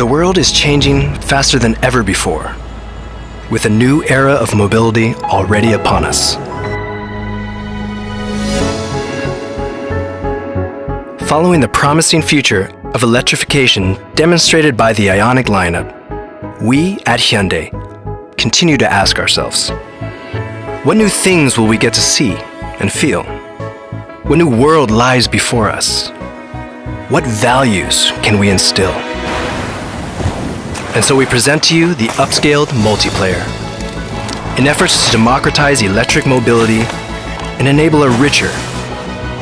The world is changing faster than ever before, with a new era of mobility already upon us. Following the promising future of electrification demonstrated by the Ioniq lineup, we at Hyundai continue to ask ourselves, what new things will we get to see and feel? What new world lies before us? What values can we instill? And so we present to you the upscaled multiplayer. In efforts to democratize electric mobility and enable a richer,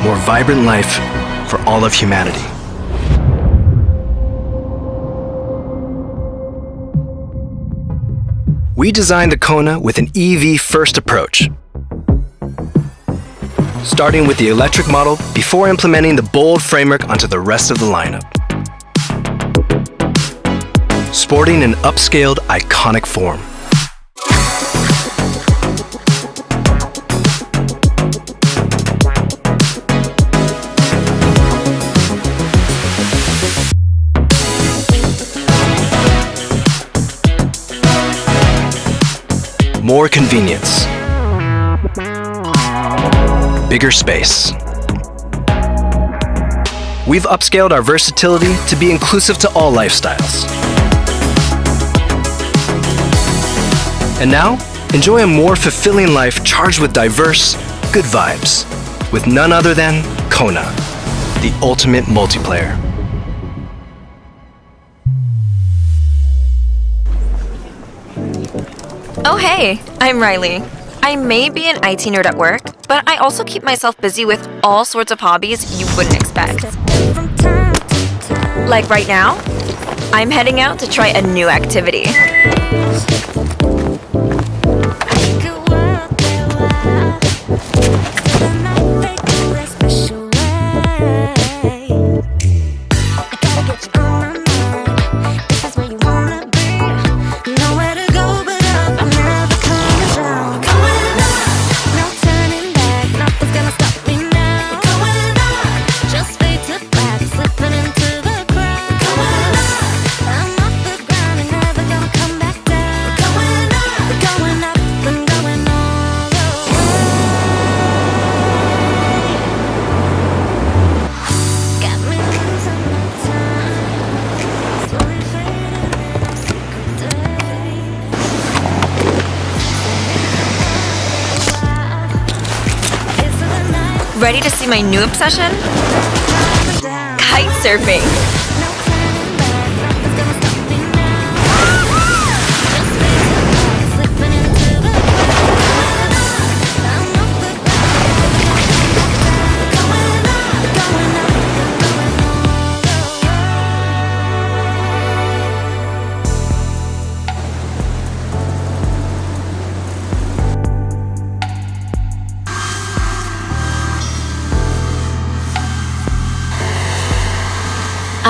more vibrant life for all of humanity. We designed the Kona with an EV-first approach, starting with the electric model before implementing the bold framework onto the rest of the lineup. Sporting an upscaled, iconic form. More convenience. Bigger space. We've upscaled our versatility to be inclusive to all lifestyles. And now, enjoy a more fulfilling life charged with diverse, good vibes, with none other than Kona, the ultimate multiplayer. Oh hey, I'm Riley. I may be an IT nerd at work, but I also keep myself busy with all sorts of hobbies you wouldn't expect. Like right now, I'm heading out to try a new activity. Ready to see my new obsession? Kite surfing.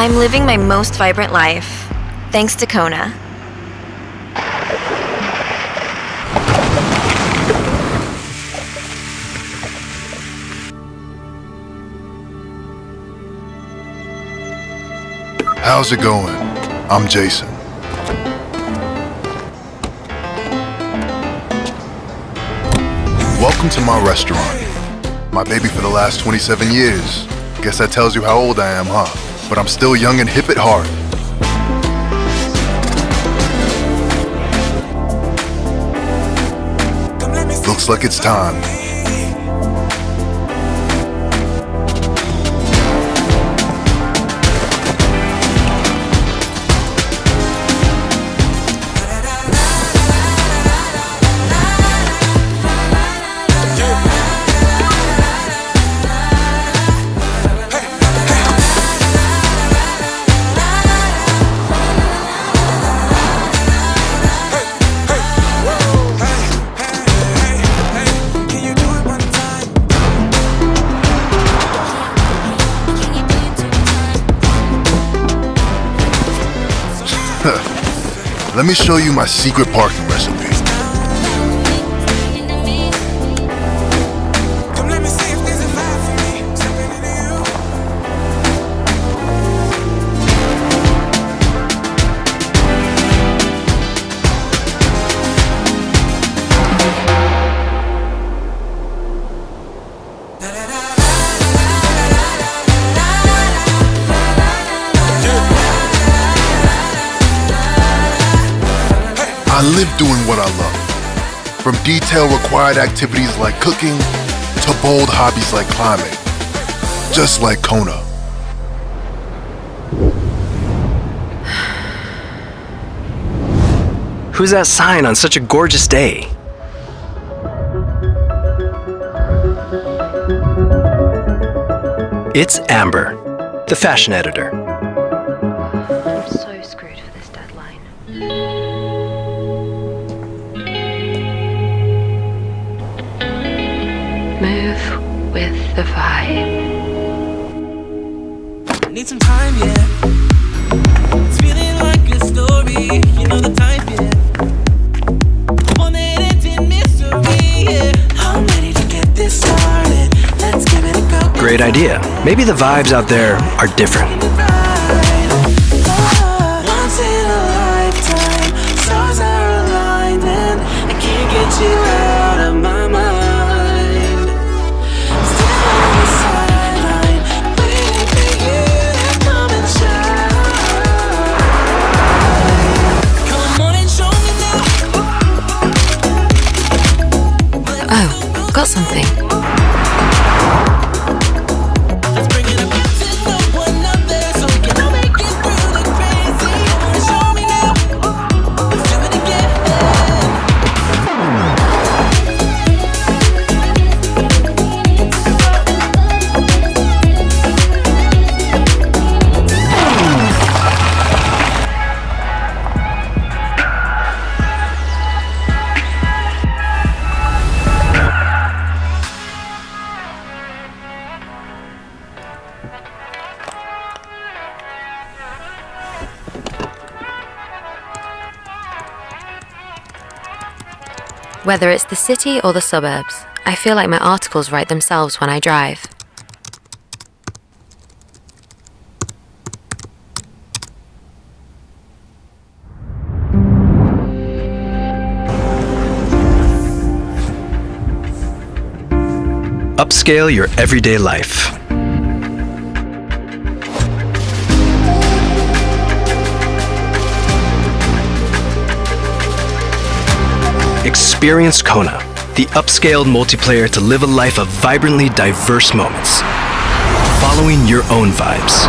I'm living my most vibrant life, thanks to Kona. How's it going? I'm Jason. Welcome to my restaurant. My baby for the last 27 years. Guess that tells you how old I am, huh? But I'm still young and hip at heart. Looks like it's time. Let me show you my secret parking recipe. I live doing what I love. From detail required activities like cooking to bold hobbies like climbing. Just like Kona. Who's that sign on such a gorgeous day? It's Amber, the fashion editor. The vibe. Need some time, yeah. It's feeling like a story, you know the type, yeah. One that ends in mystery, yeah. I'm ready to get this started. Let's give it a go. Great idea. Maybe the vibes out there are different. Oh, got something. Whether it's the city or the suburbs, I feel like my articles write themselves when I drive. Upscale your everyday life. Experience Kona, the upscaled multiplayer to live a life of vibrantly diverse moments, following your own vibes.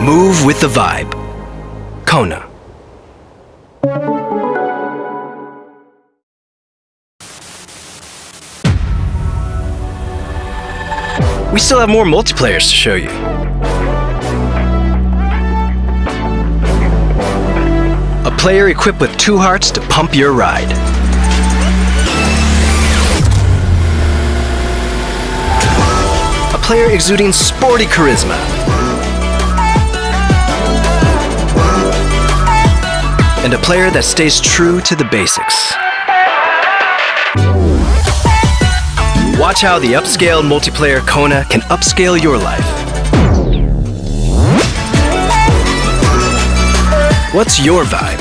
Move with the vibe. Kona. We still have more multiplayers to show you. A player equipped with two hearts to pump your ride. A player exuding sporty charisma. And a player that stays true to the basics. Watch how the upscale multiplayer Kona can upscale your life. What's your vibe?